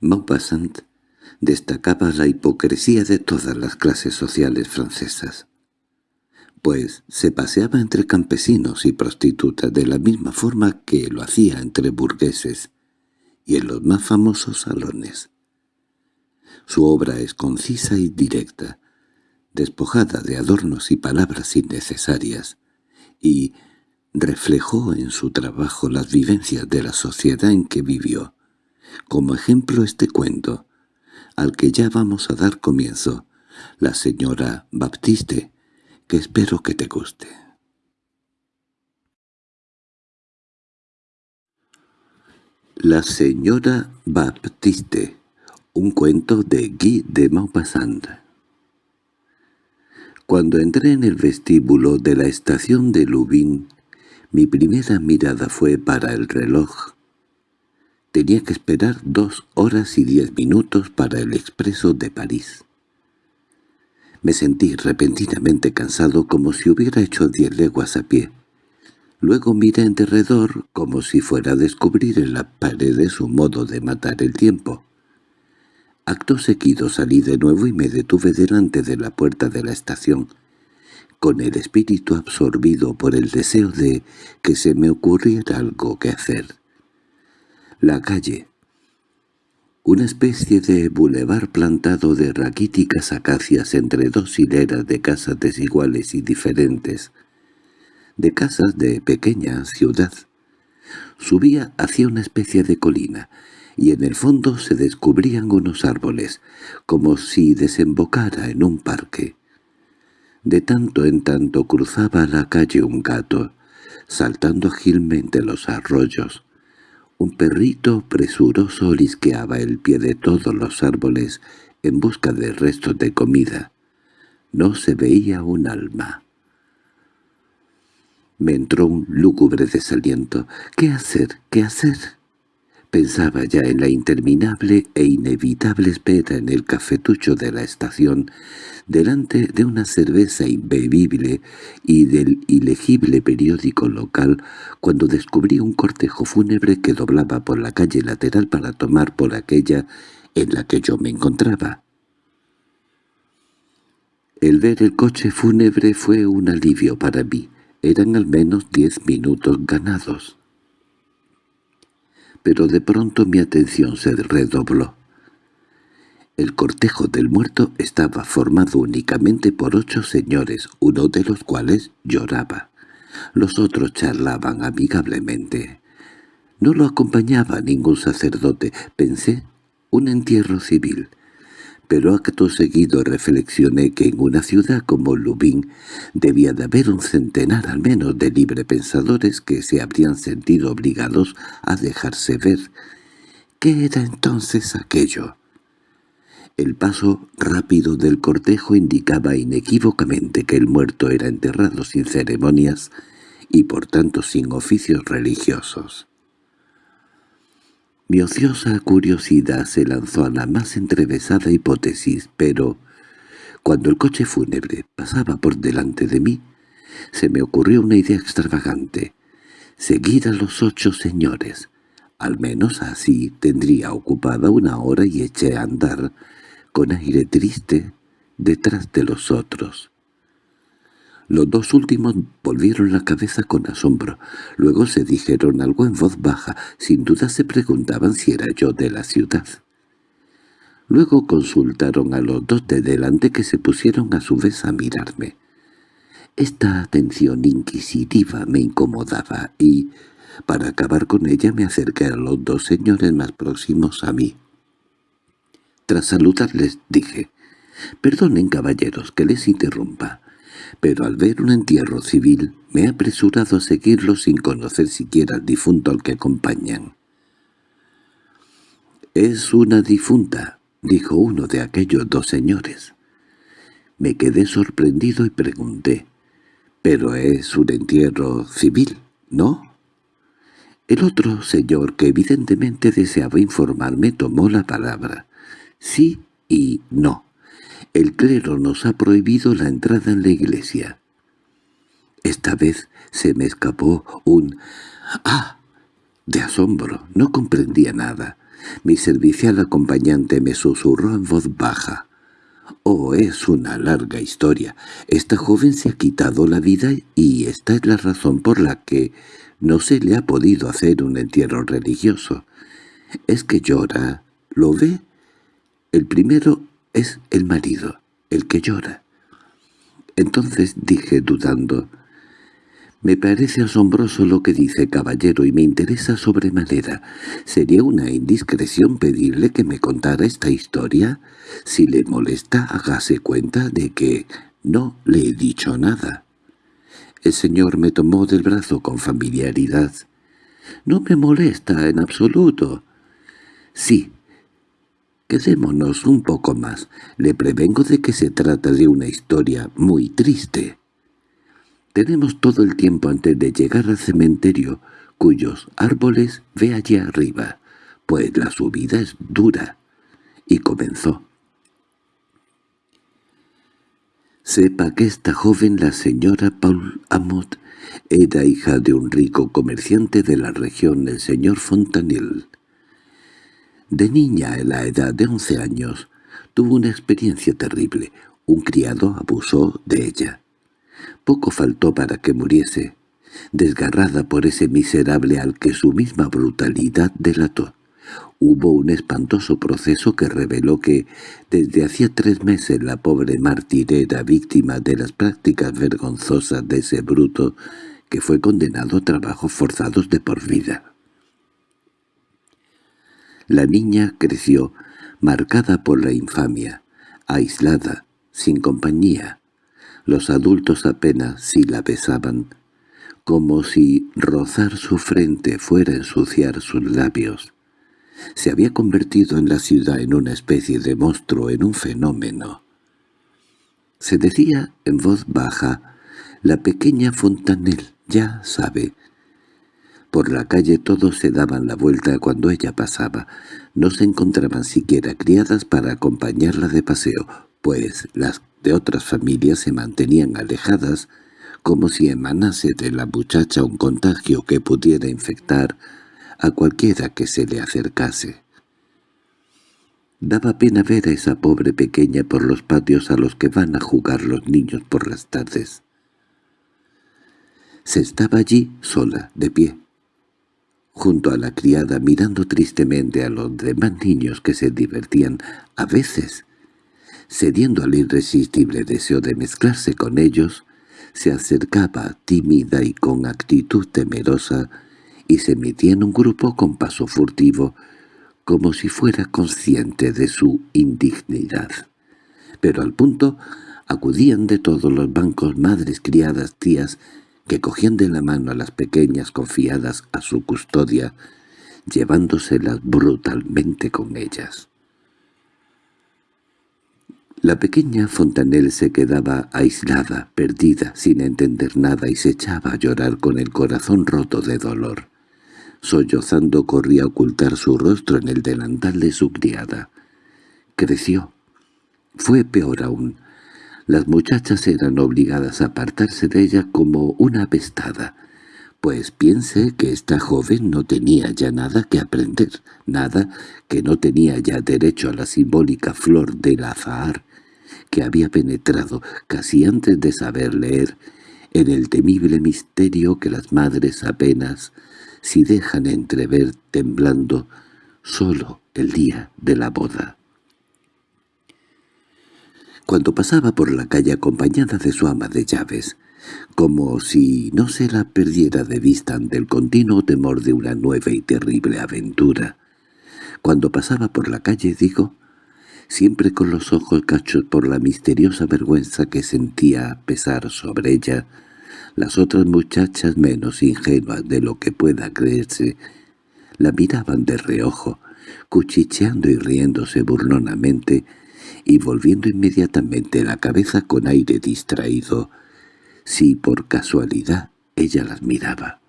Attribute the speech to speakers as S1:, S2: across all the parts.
S1: Maupassant destacaba la hipocresía de todas las clases sociales francesas, pues se paseaba entre campesinos y prostitutas de la misma forma que lo hacía entre burgueses y en los más famosos salones. Su obra es concisa y directa, despojada de adornos y palabras innecesarias, y reflejó en su trabajo las vivencias de la sociedad en que vivió. Como ejemplo este cuento, al que ya vamos a dar comienzo, la señora Baptiste, que espero que te guste. La señora Baptiste, un cuento de Guy de Maupassant. Cuando entré en el vestíbulo de la estación de Lubin, mi primera mirada fue para el reloj. Tenía que esperar dos horas y diez minutos para el expreso de París. Me sentí repentinamente cansado como si hubiera hecho diez leguas a pie. Luego miré en derredor como si fuera a descubrir en las paredes un modo de matar el tiempo. Acto seguido salí de nuevo y me detuve delante de la puerta de la estación, con el espíritu absorbido por el deseo de que se me ocurriera algo que hacer. La calle, una especie de bulevar plantado de raquíticas acacias entre dos hileras de casas desiguales y diferentes, de casas de pequeña ciudad. Subía hacia una especie de colina, y en el fondo se descubrían unos árboles, como si desembocara en un parque. De tanto en tanto cruzaba la calle un gato, saltando ágilmente los arroyos. Un perrito presuroso olisqueaba el pie de todos los árboles en busca de restos de comida. No se veía un alma. Me entró un lúgubre desaliento. ¿Qué hacer? ¿Qué hacer? Pensaba ya en la interminable e inevitable espera en el cafetucho de la estación, delante de una cerveza imbebible y del ilegible periódico local, cuando descubrí un cortejo fúnebre que doblaba por la calle lateral para tomar por aquella en la que yo me encontraba. El ver el coche fúnebre fue un alivio para mí. Eran al menos diez minutos ganados pero de pronto mi atención se redobló. El cortejo del muerto estaba formado únicamente por ocho señores, uno de los cuales lloraba. Los otros charlaban amigablemente. No lo acompañaba ningún sacerdote, pensé, un entierro civil pero acto seguido reflexioné que en una ciudad como Lubin debía de haber un centenar al menos de librepensadores que se habrían sentido obligados a dejarse ver. ¿Qué era entonces aquello? El paso rápido del cortejo indicaba inequívocamente que el muerto era enterrado sin ceremonias y por tanto sin oficios religiosos. Mi ociosa curiosidad se lanzó a la más entrevesada hipótesis, pero cuando el coche fúnebre pasaba por delante de mí, se me ocurrió una idea extravagante. Seguir a los ocho señores. Al menos así tendría ocupada una hora y eché a andar, con aire triste, detrás de los otros. Los dos últimos volvieron la cabeza con asombro. Luego se dijeron algo en voz baja. Sin duda se preguntaban si era yo de la ciudad. Luego consultaron a los dos de delante que se pusieron a su vez a mirarme. Esta atención inquisitiva me incomodaba y, para acabar con ella, me acerqué a los dos señores más próximos a mí. Tras saludarles dije, «Perdonen, caballeros, que les interrumpa pero al ver un entierro civil me he apresurado a seguirlo sin conocer siquiera al difunto al que acompañan. «Es una difunta», dijo uno de aquellos dos señores. Me quedé sorprendido y pregunté, «¿Pero es un entierro civil, no?» El otro señor, que evidentemente deseaba informarme, tomó la palabra. «Sí y no». El clero nos ha prohibido la entrada en la iglesia. Esta vez se me escapó un «¡Ah!» de asombro. No comprendía nada. Mi servicial acompañante me susurró en voz baja. «Oh, es una larga historia. Esta joven se ha quitado la vida y esta es la razón por la que no se le ha podido hacer un entierro religioso. Es que llora. ¿Lo ve? El primero es el marido, el que llora». Entonces dije dudando, «Me parece asombroso lo que dice, caballero, y me interesa sobremanera. ¿Sería una indiscreción pedirle que me contara esta historia? Si le molesta, hágase cuenta de que no le he dicho nada». El señor me tomó del brazo con familiaridad. «No me molesta en absoluto». «Sí, Quedémonos un poco más. Le prevengo de que se trata de una historia muy triste. Tenemos todo el tiempo antes de llegar al cementerio, cuyos árboles ve allí arriba, pues la subida es dura. Y comenzó. Sepa que esta joven, la señora Paul Amot, era hija de un rico comerciante de la región, el señor Fontanil. De niña, a la edad de once años, tuvo una experiencia terrible. Un criado abusó de ella. Poco faltó para que muriese, desgarrada por ese miserable al que su misma brutalidad delató. Hubo un espantoso proceso que reveló que desde hacía tres meses la pobre mártir era víctima de las prácticas vergonzosas de ese bruto que fue condenado a trabajos forzados de por vida. La niña creció, marcada por la infamia, aislada, sin compañía. Los adultos apenas si la besaban, como si rozar su frente fuera ensuciar sus labios. Se había convertido en la ciudad en una especie de monstruo, en un fenómeno. Se decía en voz baja, la pequeña Fontanel, ya sabe, por la calle todos se daban la vuelta cuando ella pasaba. No se encontraban siquiera criadas para acompañarla de paseo, pues las de otras familias se mantenían alejadas, como si emanase de la muchacha un contagio que pudiera infectar a cualquiera que se le acercase. Daba pena ver a esa pobre pequeña por los patios a los que van a jugar los niños por las tardes. Se estaba allí sola, de pie, junto a la criada mirando tristemente a los demás niños que se divertían, a veces, cediendo al irresistible deseo de mezclarse con ellos, se acercaba tímida y con actitud temerosa y se metía en un grupo con paso furtivo, como si fuera consciente de su indignidad. Pero al punto acudían de todos los bancos madres, criadas, tías, que cogían de la mano a las pequeñas confiadas a su custodia, llevándoselas brutalmente con ellas. La pequeña Fontanel se quedaba aislada, perdida, sin entender nada, y se echaba a llorar con el corazón roto de dolor. Sollozando corría a ocultar su rostro en el delantal de su criada. Creció. Fue peor aún. Las muchachas eran obligadas a apartarse de ella como una apestada, pues piense que esta joven no tenía ya nada que aprender, nada que no tenía ya derecho a la simbólica flor del azahar, que había penetrado casi antes de saber leer en el temible misterio que las madres apenas si dejan entrever temblando solo el día de la boda. Cuando pasaba por la calle acompañada de su ama de llaves, como si no se la perdiera de vista ante el continuo temor de una nueva y terrible aventura. Cuando pasaba por la calle, digo, siempre con los ojos cachos por la misteriosa vergüenza que sentía pesar sobre ella, las otras muchachas menos ingenuas de lo que pueda creerse, la miraban de reojo, cuchicheando y riéndose burlonamente, y volviendo inmediatamente la cabeza con aire distraído, si por casualidad ella las miraba.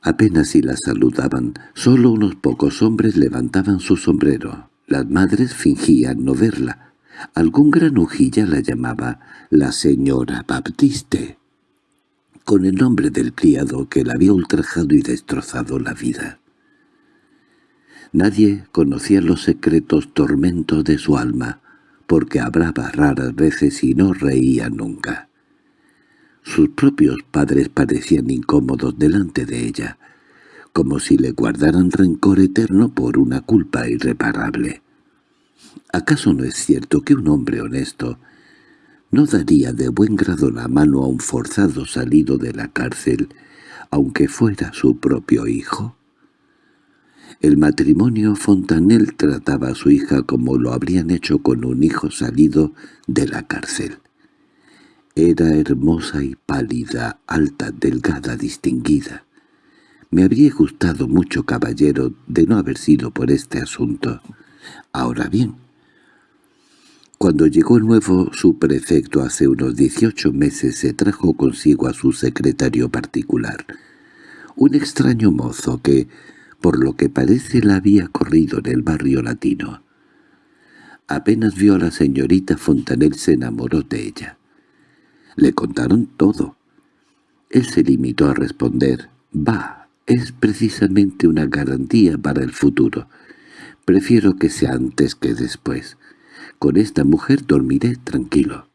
S1: Apenas si las saludaban, solo unos pocos hombres levantaban su sombrero. Las madres fingían no verla. Algún granujilla la llamaba la señora Baptiste, con el nombre del criado que la había ultrajado y destrozado la vida. Nadie conocía los secretos tormentos de su alma, porque hablaba raras veces y no reía nunca. Sus propios padres parecían incómodos delante de ella, como si le guardaran rencor eterno por una culpa irreparable. ¿Acaso no es cierto que un hombre honesto no daría de buen grado la mano a un forzado salido de la cárcel, aunque fuera su propio hijo? El matrimonio Fontanel trataba a su hija como lo habrían hecho con un hijo salido de la cárcel. Era hermosa y pálida, alta, delgada, distinguida. Me habría gustado mucho, caballero, de no haber sido por este asunto. Ahora bien, cuando llegó el nuevo subprefecto hace unos dieciocho meses se trajo consigo a su secretario particular, un extraño mozo que, por lo que parece, la había corrido en el barrio latino. Apenas vio a la señorita Fontanel se enamoró de ella. Le contaron todo. Él se limitó a responder, «Va, es precisamente una garantía para el futuro. Prefiero que sea antes que después. Con esta mujer dormiré tranquilo».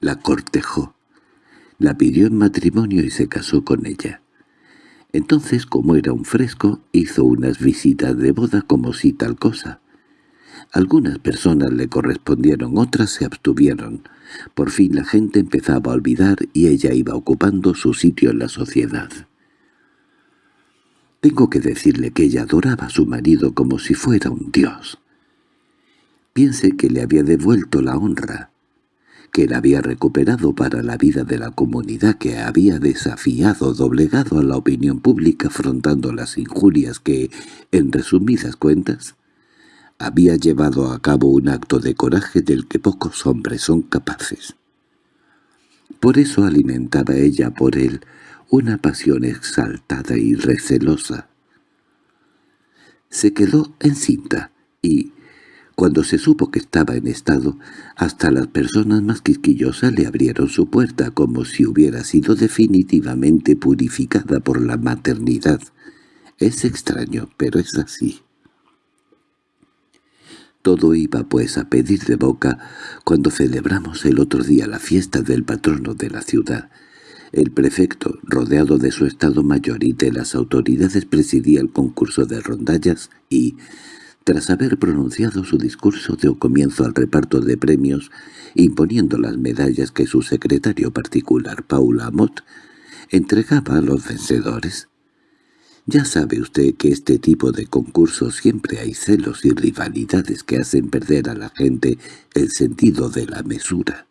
S1: La cortejó. La pidió en matrimonio y se casó con ella. Entonces, como era un fresco, hizo unas visitas de boda como si tal cosa. Algunas personas le correspondieron, otras se abstuvieron. Por fin la gente empezaba a olvidar y ella iba ocupando su sitio en la sociedad. Tengo que decirle que ella adoraba a su marido como si fuera un dios. Piense que le había devuelto la honra, que la había recuperado para la vida de la comunidad que había desafiado, doblegado a la opinión pública afrontando las injurias que, en resumidas cuentas, había llevado a cabo un acto de coraje del que pocos hombres son capaces. Por eso alimentaba ella por él una pasión exaltada y recelosa. Se quedó encinta y, cuando se supo que estaba en estado, hasta las personas más quisquillosas le abrieron su puerta como si hubiera sido definitivamente purificada por la maternidad. Es extraño, pero es así. Todo iba pues a pedir de boca cuando celebramos el otro día la fiesta del patrono de la ciudad. El prefecto, rodeado de su estado mayor y de las autoridades, presidía el concurso de rondallas y, tras haber pronunciado su discurso, dio comienzo al reparto de premios, imponiendo las medallas que su secretario particular, Paula Amott, entregaba a los vencedores. Ya sabe usted que este tipo de concursos siempre hay celos y rivalidades que hacen perder a la gente el sentido de la mesura.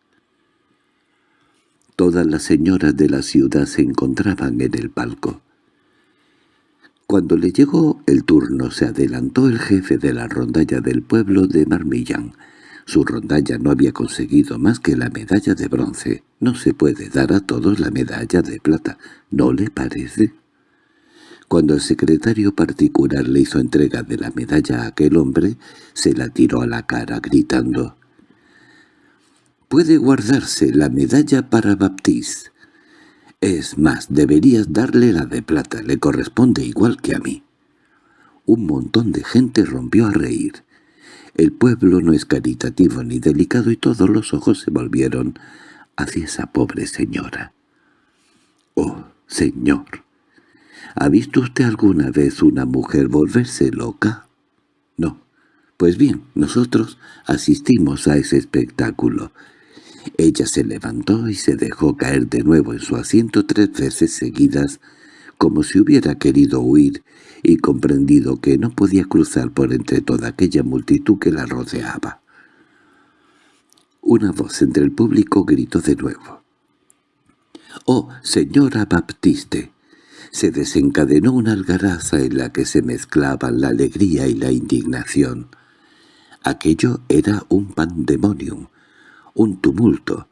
S1: Todas las señoras de la ciudad se encontraban en el palco. Cuando le llegó el turno se adelantó el jefe de la rondalla del pueblo de Marmillán. Su rondalla no había conseguido más que la medalla de bronce. No se puede dar a todos la medalla de plata, ¿no le parece? Cuando el secretario particular le hizo entrega de la medalla a aquel hombre, se la tiró a la cara gritando «Puede guardarse la medalla para Baptiste. Es más, deberías darle la de plata, le corresponde igual que a mí». Un montón de gente rompió a reír. El pueblo no es caritativo ni delicado y todos los ojos se volvieron hacia esa pobre señora. «¡Oh, señor!» ¿Ha visto usted alguna vez una mujer volverse loca? No. Pues bien, nosotros asistimos a ese espectáculo. Ella se levantó y se dejó caer de nuevo en su asiento tres veces seguidas, como si hubiera querido huir y comprendido que no podía cruzar por entre toda aquella multitud que la rodeaba. Una voz entre el público gritó de nuevo. «¡Oh, señora Baptiste! se desencadenó una algaraza en la que se mezclaban la alegría y la indignación. Aquello era un pandemonium, un tumulto.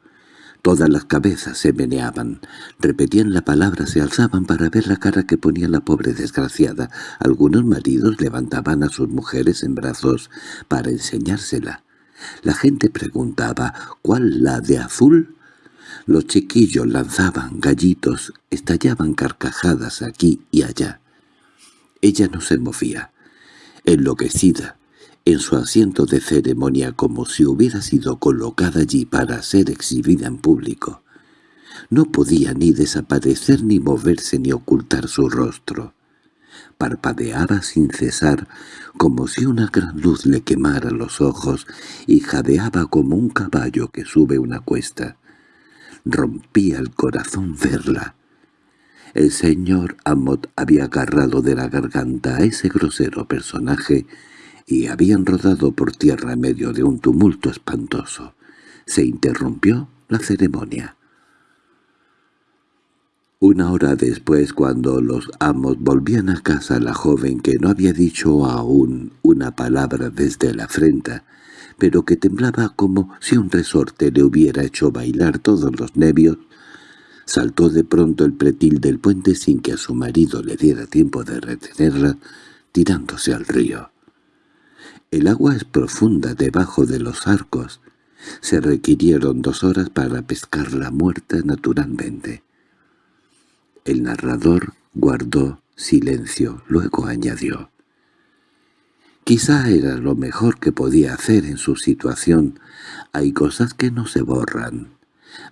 S1: Todas las cabezas se meneaban, repetían la palabra, se alzaban para ver la cara que ponía la pobre desgraciada. Algunos maridos levantaban a sus mujeres en brazos para enseñársela. La gente preguntaba «¿Cuál, la de azul?» Los chiquillos lanzaban gallitos, estallaban carcajadas aquí y allá. Ella no se movía. enloquecida, en su asiento de ceremonia como si hubiera sido colocada allí para ser exhibida en público. No podía ni desaparecer ni moverse ni ocultar su rostro. Parpadeaba sin cesar, como si una gran luz le quemara los ojos, y jadeaba como un caballo que sube una cuesta. Rompía el corazón verla. El señor Amot había agarrado de la garganta a ese grosero personaje y habían rodado por tierra en medio de un tumulto espantoso. Se interrumpió la ceremonia. Una hora después, cuando los amos volvían a casa, la joven, que no había dicho aún una palabra desde la afrenta, pero que temblaba como si un resorte le hubiera hecho bailar todos los nervios, saltó de pronto el pretil del puente sin que a su marido le diera tiempo de retenerla, tirándose al río. El agua es profunda debajo de los arcos. Se requirieron dos horas para pescarla muerta naturalmente. El narrador guardó silencio, luego añadió. Quizá era lo mejor que podía hacer en su situación. Hay cosas que no se borran.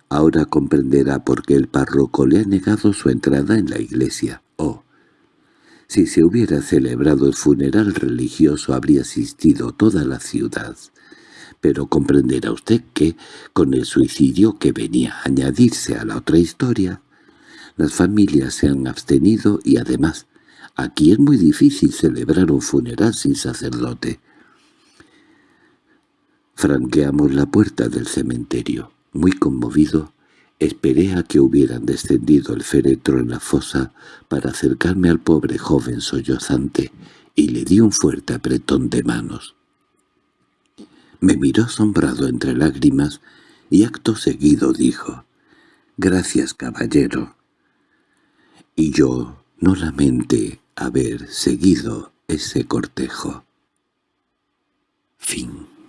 S1: Ahora comprenderá por qué el párroco le ha negado su entrada en la iglesia. Si se hubiera celebrado el funeral religioso habría asistido toda la ciudad. Pero comprenderá usted que, con el suicidio que venía a añadirse a la otra historia, las familias se han abstenido y además, aquí es muy difícil celebrar un funeral sin sacerdote. Franqueamos la puerta del cementerio. Muy conmovido, esperé a que hubieran descendido el féretro en la fosa para acercarme al pobre joven sollozante y le di un fuerte apretón de manos. Me miró asombrado entre lágrimas y acto seguido dijo, «Gracias, caballero y yo no lamenté haber seguido ese cortejo. Fin